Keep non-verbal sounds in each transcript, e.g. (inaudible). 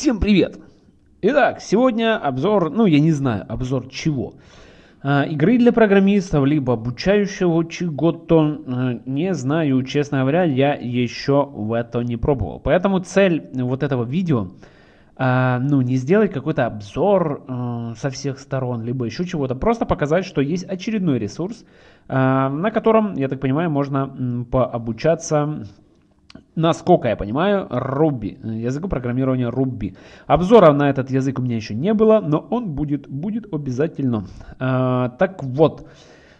Всем привет! Итак, сегодня обзор, ну я не знаю, обзор чего. А, игры для программистов, либо обучающего чего-то, а, не знаю, честно говоря, я еще в это не пробовал. Поэтому цель вот этого видео, а, ну не сделать какой-то обзор со всех сторон, либо еще чего-то, просто показать, что есть очередной ресурс, на котором, я так понимаю, можно пообучаться насколько я понимаю, Ruby, языку программирования Ruby. Обзора на этот язык у меня еще не было, но он будет, будет обязательно. А, так вот,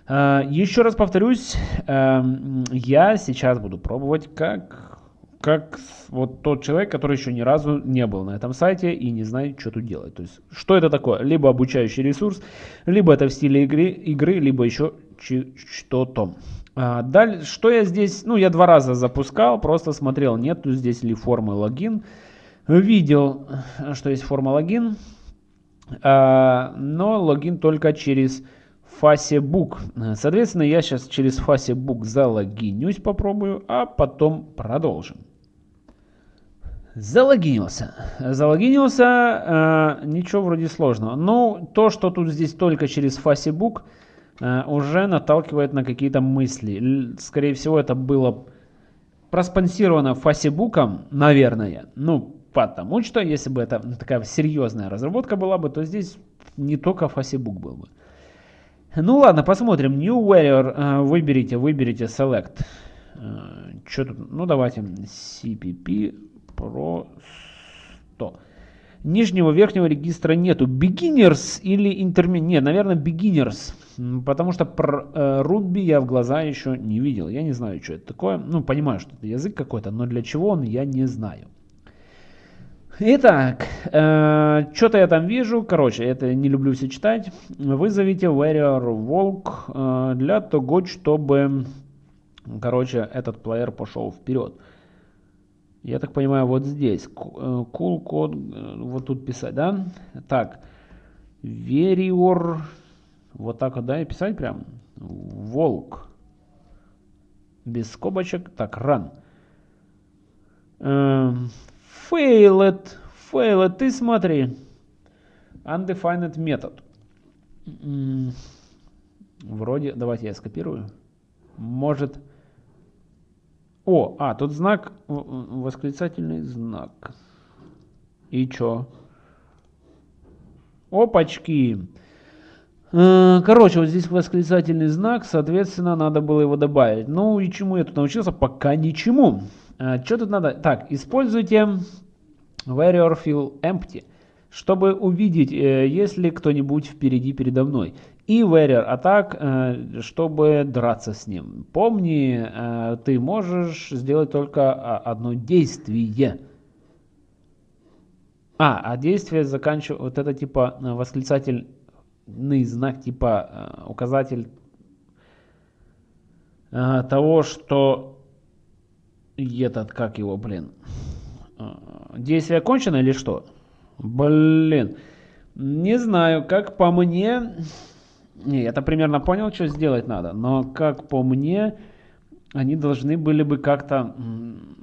а, еще раз повторюсь, а, я сейчас буду пробовать как, как вот тот человек, который еще ни разу не был на этом сайте и не знает, что тут делать. То есть, что это такое? Либо обучающий ресурс, либо это в стиле игры, игры либо еще что-то. А, Далее, что я здесь, ну я два раза запускал, просто смотрел, нету здесь ли формы логин. Видел, что есть форма логин, а, но логин только через Facebook. Соответственно, я сейчас через Facebook залогинюсь, попробую, а потом продолжим. Залогинился. Залогинился, э, ничего вроде сложного. Ну, то, что тут здесь только через Facebook, уже наталкивает на какие-то мысли. Скорее всего, это было проспонсировано Фасибуком, наверное. Ну, потому что, если бы это такая серьезная разработка была бы, то здесь не только Фасибук был бы. Ну ладно, посмотрим. New Warrior э, выберите, выберите Select. Э, Что тут? Ну давайте CPP Pro 100. Нижнего верхнего регистра нету. Beginners или Intermediate? Нет, наверное, Beginners. Потому что про э, Ruby я в глаза еще не видел. Я не знаю, что это такое. Ну, понимаю, что это язык какой-то, но для чего он, я не знаю. Итак, э, что-то я там вижу. Короче, это не люблю все читать. Вызовите Warrior Walk э, для того, чтобы, короче, этот плеер пошел вперед. Я так понимаю, вот здесь. Э, cool код, э, вот тут писать, да? Так, Warrior вот так вот, да, и писать прям. Волк. Без скобочек. Так. Эм, failed. Failed. Ты смотри. Undefined метод. Вроде, давайте я скопирую. Может... О, а, тут знак, восклицательный знак. И чё? Опачки. Э, короче, вот здесь восклицательный знак, соответственно, надо было его добавить. Ну и чему я тут научился? Пока ничему. Э, что тут надо? Так, используйте warrior fill empty, чтобы увидеть, э, есть ли кто-нибудь впереди передо мной. И warrior attack, чтобы драться с ним. Помни, ты можешь сделать только а, одно действие. А, а действие заканчивает, вот это типа восклицатель знак типа э, указатель э, того, что этот, как его, блин, э, действие окончено или что? Блин, не знаю, как по мне, не, я-то примерно понял, что сделать надо, но как по мне, они должны были бы как-то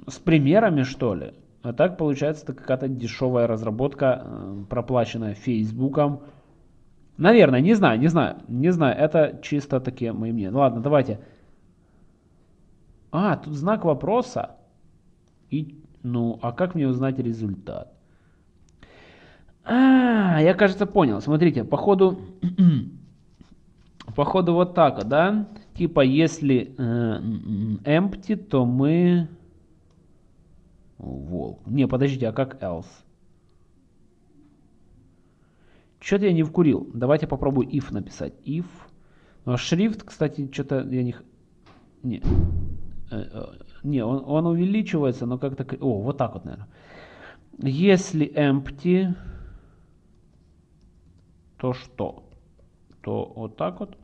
с примерами, что ли. А так получается это какая-то дешевая разработка, проплаченная Фейсбуком, Наверное, не знаю, не знаю, не знаю. Это чисто такие мои мнения. Ну ладно, давайте. А, тут знак вопроса. И, ну, а как мне узнать результат? А, я, кажется, понял. Смотрите, походу, (clears throat) походу вот так, да? Типа, если э, empty, то мы... Волк. Не, подождите, а как else? Что-то я не вкурил. Давайте попробую if написать. If. Ну, а шрифт, кстати, что-то я не... Не, э, э, не он, он увеличивается, но как-то... О, вот так вот, наверное. Если empty, то что? То вот так вот.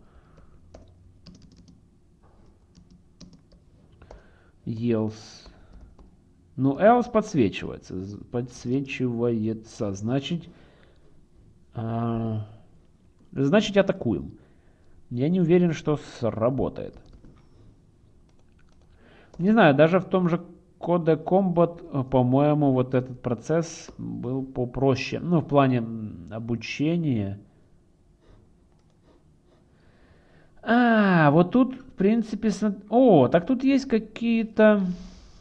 Else. Ну, else подсвечивается. Подсвечивается. Значит, а, значит, атакуем. Я не уверен, что сработает. Не знаю, даже в том же Коде Combat, э, по-моему, вот этот процесс был попроще. Ну, в плане обучения. А, вот тут, в принципе, о, так тут есть какие-то,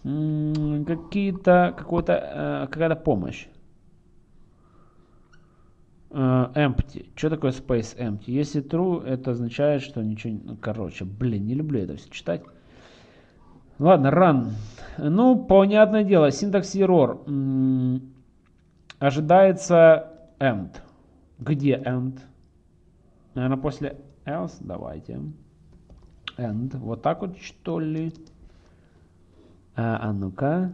какие-то, какой-то, э, какая-то помощь. Uh, empty. Что такое space empty? Если true, это означает, что ничего... Ну, короче, блин, не люблю это все читать. Ладно, run. Ну, понятное дело, синтакс error. Ожидается end. Где end? Наверное, после else. Давайте. End. Вот так вот, что ли? А, а ну-ка.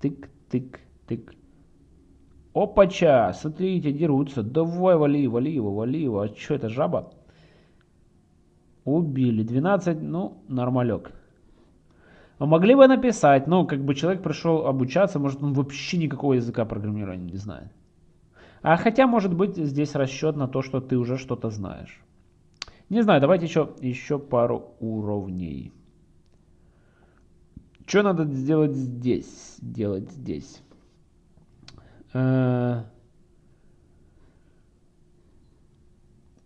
Тык, тык, тык. Опача, смотрите, дерутся. Давай, вали, вали его, вали его. А что это, жаба? Убили. 12, ну, нормалек. А могли бы написать, ну, как бы человек пришел обучаться, может, он вообще никакого языка программирования не знает. А хотя, может быть, здесь расчет на то, что ты уже что-то знаешь. Не знаю, давайте еще, еще пару уровней. Что надо сделать здесь? Делать здесь. Э,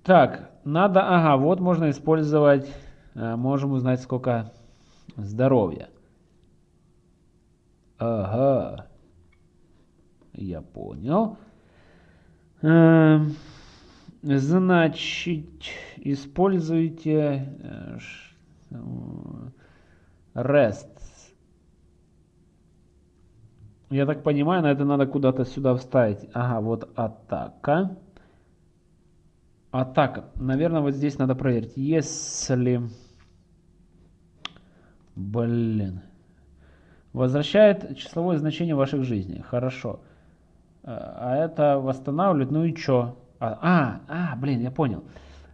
так, надо, ага, вот можно использовать, э, можем узнать, сколько здоровья. Ага, я понял. Э, значит, используйте REST я так понимаю, на это надо куда-то сюда вставить. Ага, вот атака. Атака. Наверное, вот здесь надо проверить. Если... Блин. Возвращает числовое значение ваших жизней. Хорошо. А это восстанавливает. Ну и что? А, а, а, блин, я понял.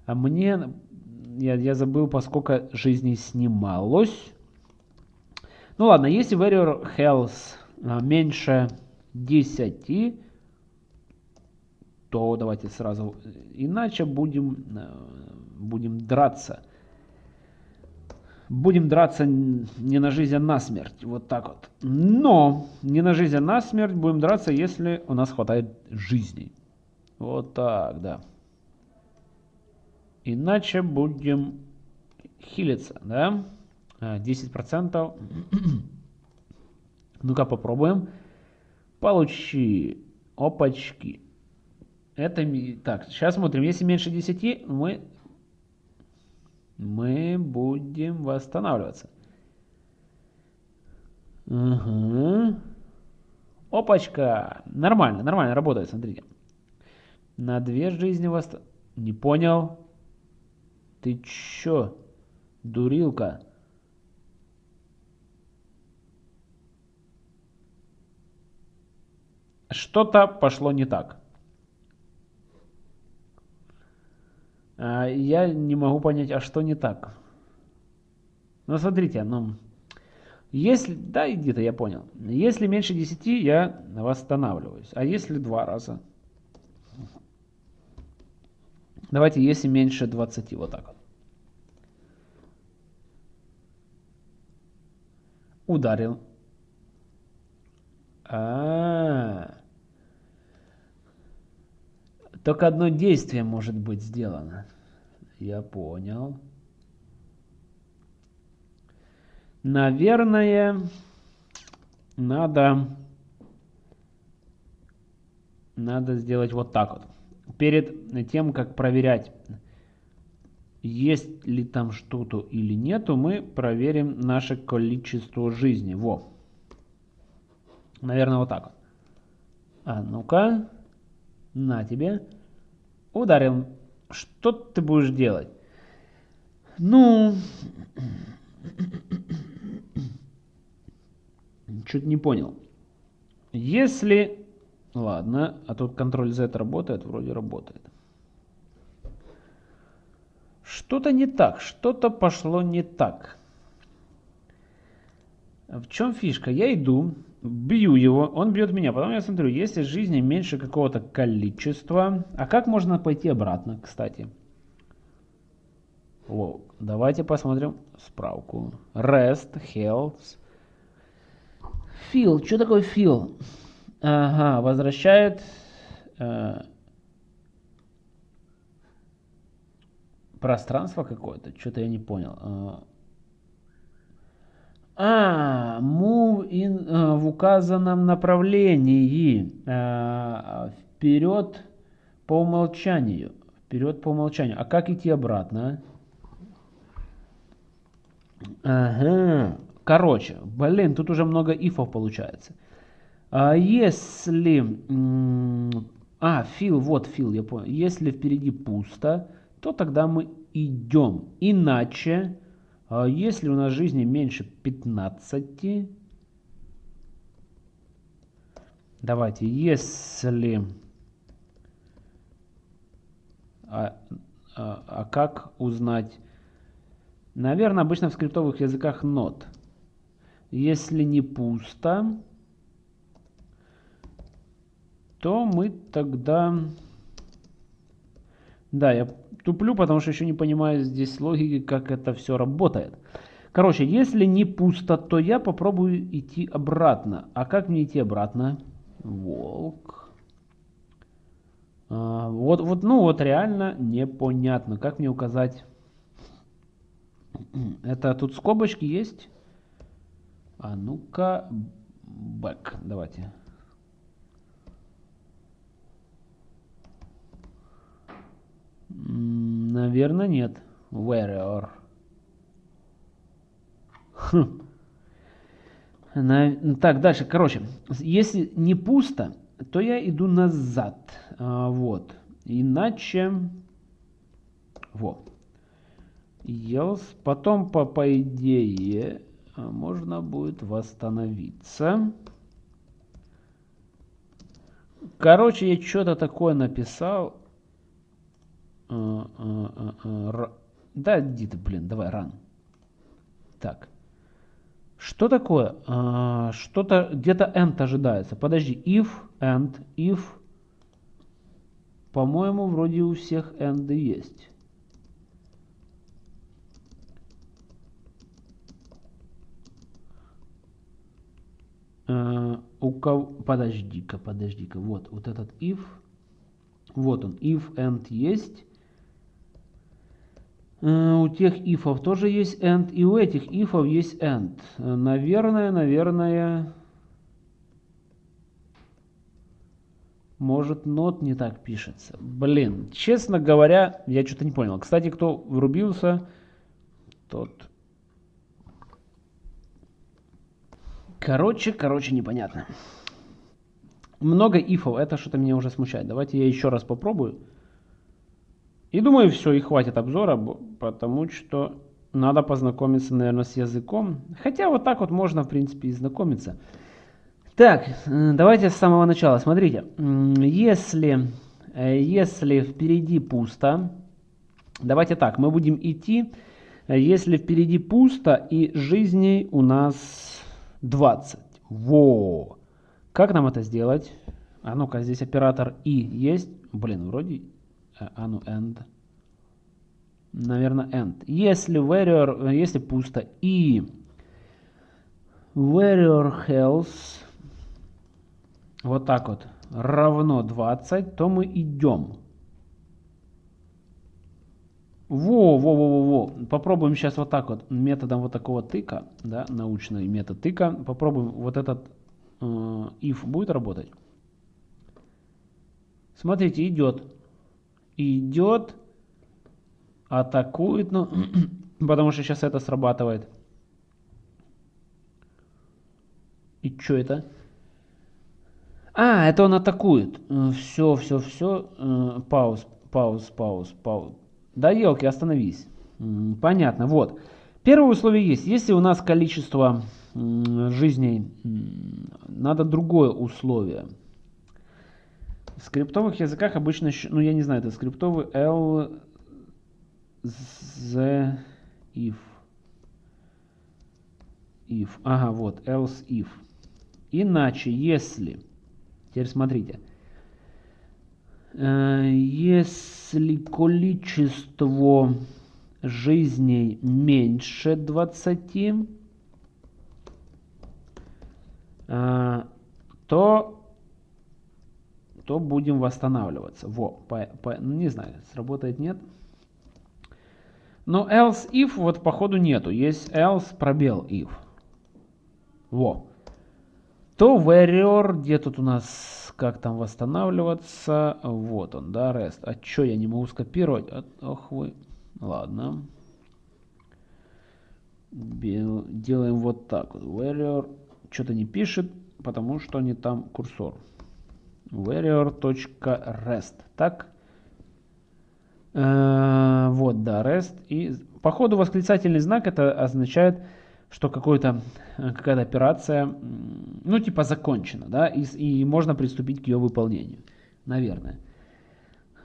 А мне... Я, я забыл, поскольку жизней снималось. Ну ладно, если Warrior Health а, меньше 10, то давайте сразу, иначе будем, э, будем драться. Будем драться не на жизнь, а на смерть. Вот так вот. Но не на жизнь, а на смерть будем драться, если у нас хватает жизни. Вот так, да. Иначе будем хилиться, да? 10%. (clears throat) Ну-ка попробуем. Получи. Опачки. Это... Так, сейчас смотрим. Если меньше 10, мы... Мы будем восстанавливаться. Угу. Опачка. Нормально, нормально работает, смотрите. На две жизни вас... Не понял. Ты чё, дурилка? что-то пошло не так. А, я не могу понять, а что не так? Ну, смотрите, ну, если, да, где-то я понял. Если меньше 10, я восстанавливаюсь. А если два раза? Давайте, если меньше 20, вот так вот. Ударил. А, -а, -а. Только одно действие может быть сделано. Я понял. Наверное, надо, надо сделать вот так вот. Перед тем, как проверять, есть ли там что-то или нету, мы проверим наше количество жизни. Во. Наверное, вот так. А ну-ка. На тебе. Ударил. Что ты будешь делать? Ну... Чуть не понял. Если... Ладно, а тут контроль Z работает? Вроде работает. Что-то не так, что-то пошло не так. В чем фишка? Я иду, бью его, он бьет меня. Потом я смотрю, если жизни меньше какого-то количества. А как можно пойти обратно, кстати? О, давайте посмотрим справку. Rest, health. Фил. Что такое фил? Ага, возвращает... Э, пространство какое-то. Что-то я не понял. А, а, move in, uh, в указанном направлении. Uh, вперед по умолчанию. Вперед по умолчанию. А как идти обратно? Ага. Короче, блин, тут уже много ифов получается. А если... А, фил, вот фил, я понял. Если впереди пусто, то тогда мы идем. Иначе а если у нас жизни меньше 15, давайте, если... А, а, а как узнать? Наверное, обычно в скриптовых языках not. Если не пусто, то мы тогда... Да, я туплю, потому что еще не понимаю здесь логики, как это все работает. Короче, если не пусто, то я попробую идти обратно. А как мне идти обратно? Волк. А, вот, вот, ну вот реально непонятно. Как мне указать? (clears throat) Это тут скобочки есть? А ну-ка, back. Давайте. Наверное, нет. Warrior. Хм. На... Так, дальше. Короче, если не пусто, то я иду назад. А, вот. Иначе... Вот. Else. Потом, по, по идее, можно будет восстановиться. Короче, я что-то такое написал. А, а, а, да, иди ты, блин, давай, ран. Так. Что такое? Что-то, где-то end ожидается. Подожди, if, and, if. По-моему, вроде у всех end есть. у кого... Подожди-ка, подожди-ка. Вот, вот этот if. Вот он, if and есть. Э, у тех ифов тоже есть end, и у этих ифов есть end. Наверное, наверное, может not не так пишется. Блин, честно говоря, я что-то не понял. Кстати, кто врубился, тот... Короче, короче, непонятно. Много ифов, это что-то меня уже смущает. Давайте я еще раз попробую. И думаю, все, и хватит обзора, потому что надо познакомиться, наверное, с языком. Хотя вот так вот можно, в принципе, и знакомиться. Так, э, давайте с самого начала. Смотрите, если, э, если впереди пусто, давайте так, мы будем идти, если впереди пусто и жизней у нас 20. Во! Как нам это сделать? А ну-ка, здесь оператор И есть? Блин, вроде а ну end. Наверное, end. Если warrior, если пусто и warrior health вот так вот равно 20, то мы идем. Во, во, во, во, во. Попробуем сейчас вот так вот методом вот такого тыка, да, научный метод тыка. Попробуем вот этот э, if будет работать. Смотрите, идет идет, атакует, ну, (clears throat) потому что сейчас это срабатывает. И что это? А, это он атакует. Все, все, все. Пауз, пауз, пауз, пауз. Да елки, остановись. Понятно, вот. Первое условие есть. Если у нас количество жизней, надо другое условие. В скриптовых языках обычно, ну я не знаю, это скриптовый L, Z, if. If. Ага, вот, else if. Иначе, если, теперь смотрите, э, если количество жизней меньше 20, э, то, то будем восстанавливаться. Во, по, по, ну, не знаю, сработает, нет. Но else if вот походу нету. Есть else пробел if. Во. То warrior, где тут у нас, как там восстанавливаться? Вот он, да, rest. А чё я не могу скопировать? Ох вы. Ладно. Делаем вот так. Warrior что-то не пишет, потому что не там курсор. Warrior.rest. Так. Э, вот, да, rest. И по ходу восклицательный знак это означает, что какая-то какая операция, ну, типа закончена, да, и, и можно приступить к ее выполнению. Наверное.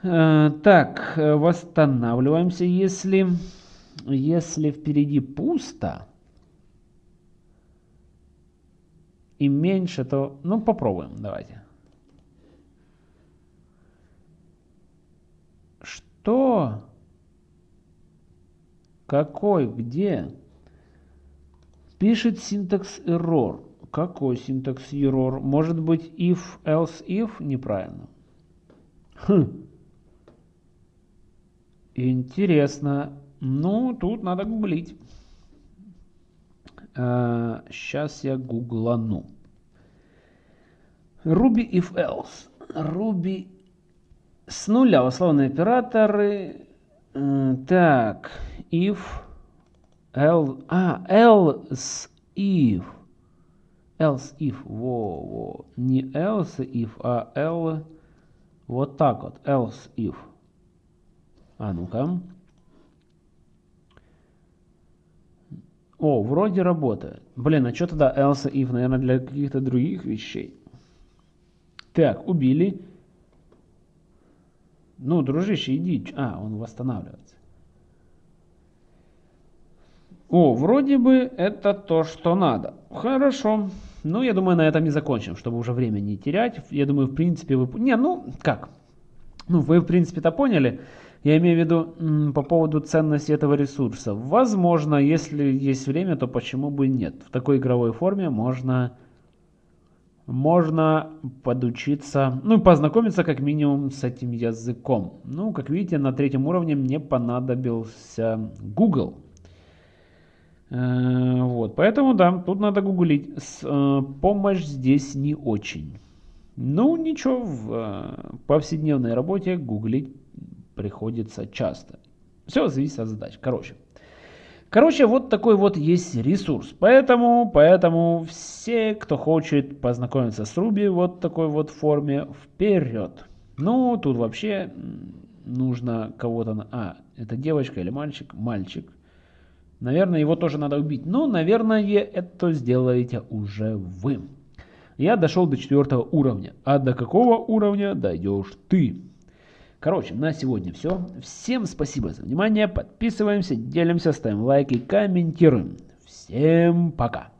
Э, так, восстанавливаемся, если, если впереди пусто и меньше, то, ну, попробуем, давайте. Что? Какой? Где? Пишет синтакс error. Какой синтакс error? Может быть if, else, if? Неправильно. Хм. Интересно. Ну, тут надо гуглить. А, сейчас я гуглану. Ruby if else. Ruby с нуля условные операторы. Э, так, if, else, а, else if. Else if, во, во. Не else if, а l, вот так вот, else if. А ну-ка. О, вроде работает. Блин, а что тогда else if? Наверное, для каких-то других вещей. Так, убили. Ну, дружище, иди. А, он восстанавливается. О, вроде бы это то, что надо. Хорошо. Ну, я думаю, на этом и закончим, чтобы уже время не терять. Я думаю, в принципе, вы... Не, ну, как? Ну, вы, в принципе-то поняли. Я имею в виду по поводу ценности этого ресурса. Возможно, если есть время, то почему бы нет. В такой игровой форме можно можно подучиться, ну, познакомиться как минимум с этим языком. Ну, как видите, на третьем уровне мне понадобился Google. Э, вот, поэтому, да, тут надо гуглить. Э, помощь здесь не очень. Ну, ничего, в э, повседневной работе гуглить приходится часто. Все зависит от задач. Короче, Короче, вот такой вот есть ресурс. Поэтому, поэтому все, кто хочет познакомиться с Ruby вот такой вот форме, вперед. Ну, тут вообще нужно кого-то... А, это девочка или мальчик? Мальчик. Наверное, его тоже надо убить. Но, наверное, это сделаете уже вы. Я дошел до четвертого уровня. А до какого уровня дойдешь ты? Короче, на сегодня все. Всем спасибо за внимание. Подписываемся, делимся, ставим лайки, комментируем. Всем пока.